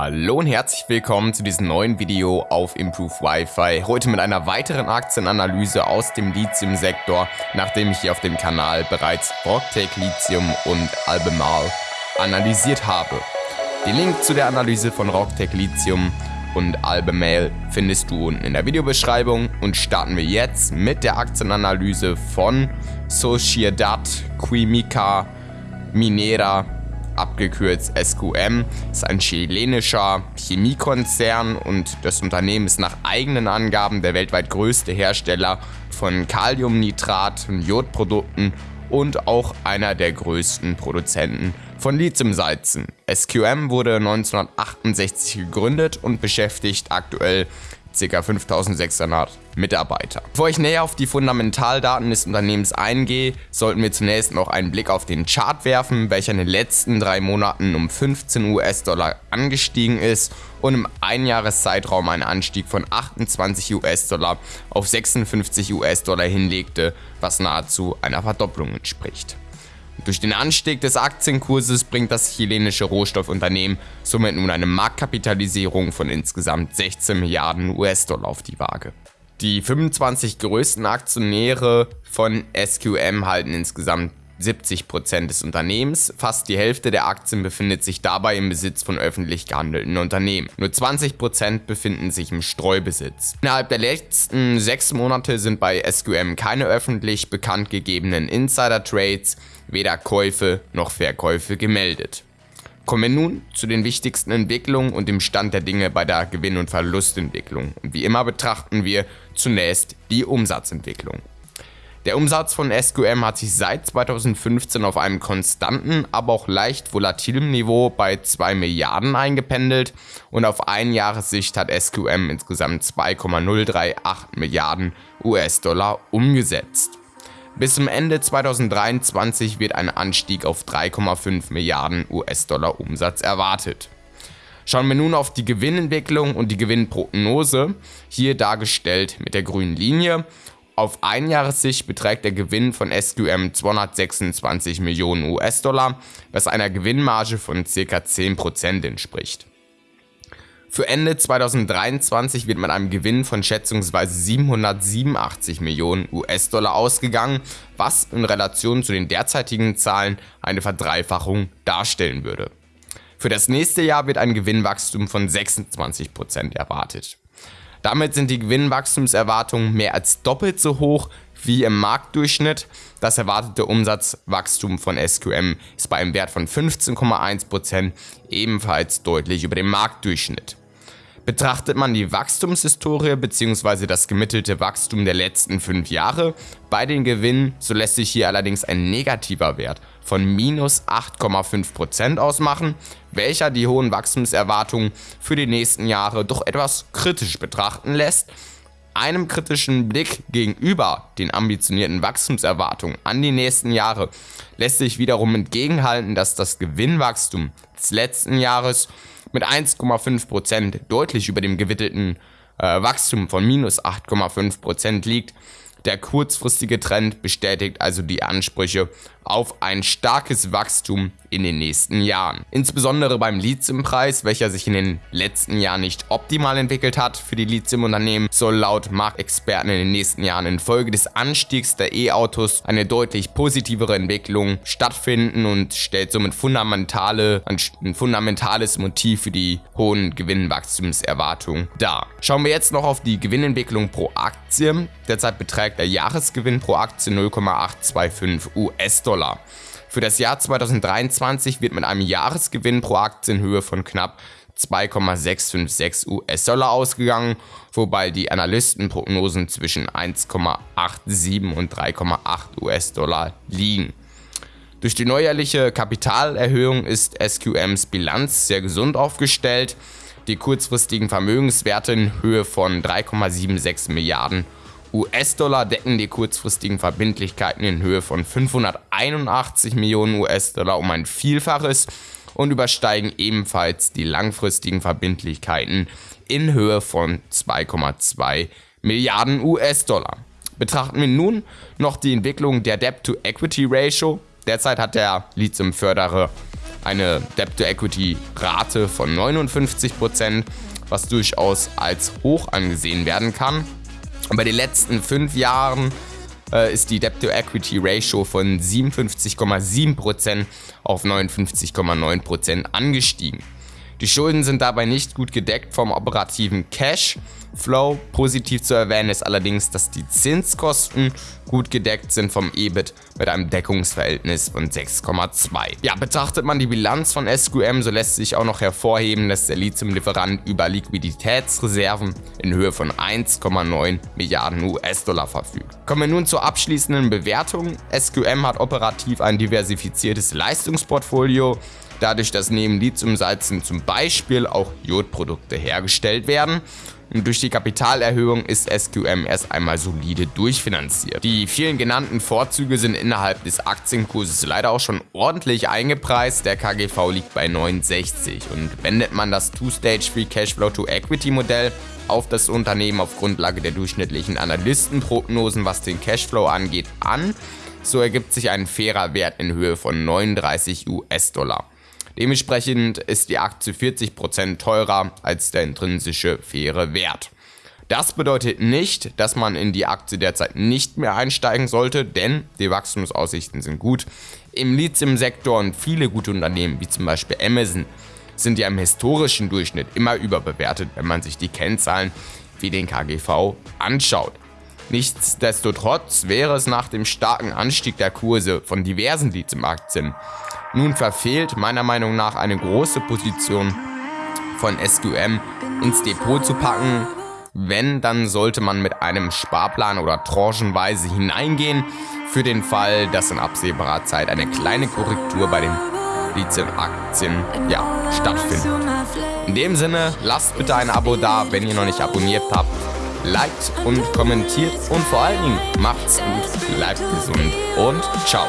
Hallo und herzlich willkommen zu diesem neuen Video auf Improve Wi-Fi. Heute mit einer weiteren Aktienanalyse aus dem Lithium-Sektor, nachdem ich hier auf dem Kanal bereits Rocktech Lithium und Albemarle analysiert habe. Den Link zu der Analyse von Rocktech Lithium und Albemarle findest du unten in der Videobeschreibung und starten wir jetzt mit der Aktienanalyse von Sociedad Química Minera abgekürzt SQM, ist ein chilenischer Chemiekonzern und das Unternehmen ist nach eigenen Angaben der weltweit größte Hersteller von Kaliumnitrat und Jodprodukten und auch einer der größten Produzenten von Lithiumsalzen. SQM wurde 1968 gegründet und beschäftigt aktuell ca. 5600 Mitarbeiter. Bevor ich näher auf die Fundamentaldaten des Unternehmens eingehe, sollten wir zunächst noch einen Blick auf den Chart werfen, welcher in den letzten drei Monaten um 15 US-Dollar angestiegen ist und im Einjahreszeitraum einen Anstieg von 28 US-Dollar auf 56 US-Dollar hinlegte, was nahezu einer Verdopplung entspricht. Durch den Anstieg des Aktienkurses bringt das chilenische Rohstoffunternehmen somit nun eine Marktkapitalisierung von insgesamt 16 Milliarden US-Dollar auf die Waage. Die 25 größten Aktionäre von SQM halten insgesamt 70% des Unternehmens. Fast die Hälfte der Aktien befindet sich dabei im Besitz von öffentlich gehandelten Unternehmen. Nur 20% befinden sich im Streubesitz. Innerhalb der letzten sechs Monate sind bei SQM keine öffentlich bekannt gegebenen Insider-Trades, weder Käufe noch Verkäufe gemeldet. Kommen wir nun zu den wichtigsten Entwicklungen und dem Stand der Dinge bei der Gewinn- und Verlustentwicklung. Und wie immer betrachten wir zunächst die Umsatzentwicklung. Der Umsatz von SQM hat sich seit 2015 auf einem konstanten, aber auch leicht volatilen Niveau bei 2 Milliarden eingependelt und auf Einjahressicht hat SQM insgesamt 2,038 Milliarden US-Dollar umgesetzt. Bis zum Ende 2023 wird ein Anstieg auf 3,5 Milliarden US-Dollar Umsatz erwartet. Schauen wir nun auf die Gewinnentwicklung und die Gewinnprognose, hier dargestellt mit der grünen Linie auf Einjahressicht beträgt der Gewinn von SQM 226 Millionen US-Dollar, was einer Gewinnmarge von ca. 10% entspricht. Für Ende 2023 wird mit einem Gewinn von schätzungsweise 787 Millionen US-Dollar ausgegangen, was in Relation zu den derzeitigen Zahlen eine Verdreifachung darstellen würde. Für das nächste Jahr wird ein Gewinnwachstum von 26% erwartet. Damit sind die Gewinnwachstumserwartungen mehr als doppelt so hoch wie im Marktdurchschnitt. Das erwartete Umsatzwachstum von SQM ist bei einem Wert von 15,1% ebenfalls deutlich über dem Marktdurchschnitt. Betrachtet man die Wachstumshistorie bzw. das gemittelte Wachstum der letzten 5 Jahre bei den Gewinnen, so lässt sich hier allerdings ein negativer Wert von minus 8,5% ausmachen, welcher die hohen Wachstumserwartungen für die nächsten Jahre doch etwas kritisch betrachten lässt. Einem kritischen Blick gegenüber den ambitionierten Wachstumserwartungen an die nächsten Jahre lässt sich wiederum entgegenhalten, dass das Gewinnwachstum des letzten Jahres mit 1,5% deutlich über dem gewittelten äh, Wachstum von minus 8,5% liegt. Der kurzfristige Trend bestätigt also die Ansprüche auf ein starkes Wachstum in den nächsten Jahren. Insbesondere beim Lithiumpreis, welcher sich in den letzten Jahren nicht optimal entwickelt hat für die Lithiumunternehmen, soll laut Marktexperten in den nächsten Jahren infolge des Anstiegs der E-Autos eine deutlich positivere Entwicklung stattfinden und stellt somit fundamentale, ein fundamentales Motiv für die hohen Gewinnwachstumserwartungen dar. Schauen wir jetzt noch auf die Gewinnentwicklung pro Aktie. Derzeit beträgt der Jahresgewinn pro Aktie 0,825 US-Dollar. Für das Jahr 2023 wird mit einem Jahresgewinn pro Aktie in Höhe von knapp 2,656 US-Dollar ausgegangen, wobei die Analystenprognosen zwischen 1,87 und 3,8 US-Dollar liegen. Durch die neuerliche Kapitalerhöhung ist SQMs Bilanz sehr gesund aufgestellt. Die kurzfristigen Vermögenswerte in Höhe von 3,76 Milliarden US-Dollar decken die kurzfristigen Verbindlichkeiten in Höhe von 581 Millionen US-Dollar um ein Vielfaches und übersteigen ebenfalls die langfristigen Verbindlichkeiten in Höhe von 2,2 Milliarden US-Dollar. Betrachten wir nun noch die Entwicklung der Debt-to-Equity-Ratio. Derzeit hat der Lithium-Förderer eine Debt-to-Equity-Rate von 59%, was durchaus als hoch angesehen werden kann. Bei den letzten fünf Jahren äh, ist die Debt-to-Equity-Ratio von 57,7% auf 59,9% angestiegen. Die Schulden sind dabei nicht gut gedeckt vom operativen Cash. Flow. Positiv zu erwähnen ist allerdings, dass die Zinskosten gut gedeckt sind vom EBIT mit einem Deckungsverhältnis von 6,2. Ja, betrachtet man die Bilanz von SQM, so lässt sich auch noch hervorheben, dass der Lithium-Lieferant über Liquiditätsreserven in Höhe von 1,9 Milliarden US-Dollar verfügt. Kommen wir nun zur abschließenden Bewertung. SQM hat operativ ein diversifiziertes Leistungsportfolio, dadurch, dass neben Lithiumsalzen zum Beispiel auch Jodprodukte hergestellt werden. Und durch die Kapitalerhöhung ist SQM erst einmal solide durchfinanziert. Die vielen genannten Vorzüge sind innerhalb des Aktienkurses leider auch schon ordentlich eingepreist. Der KGV liegt bei 69 und wendet man das Two-Stage Free Cashflow to Equity Modell auf das Unternehmen auf Grundlage der durchschnittlichen Analystenprognosen, was den Cashflow angeht, an, so ergibt sich ein fairer Wert in Höhe von 39 US-Dollar. Dementsprechend ist die Aktie 40% teurer als der intrinsische faire Wert. Das bedeutet nicht, dass man in die Aktie derzeit nicht mehr einsteigen sollte, denn die Wachstumsaussichten sind gut. Im Lithium-Sektor und viele gute Unternehmen, wie zum Beispiel Amazon, sind ja im historischen Durchschnitt immer überbewertet, wenn man sich die Kennzahlen wie den KGV anschaut. Nichtsdestotrotz wäre es nach dem starken Anstieg der Kurse von diversen Lithium-Aktien nun verfehlt, meiner Meinung nach eine große Position von SQM ins Depot zu packen. Wenn, dann sollte man mit einem Sparplan oder tranchenweise hineingehen, für den Fall, dass in absehbarer Zeit eine kleine Korrektur bei den Lithium-Aktien ja, stattfindet. In dem Sinne, lasst bitte ein Abo da, wenn ihr noch nicht abonniert habt. Liked und kommentiert und vor allen Dingen macht's gut, bleibt gesund und ciao.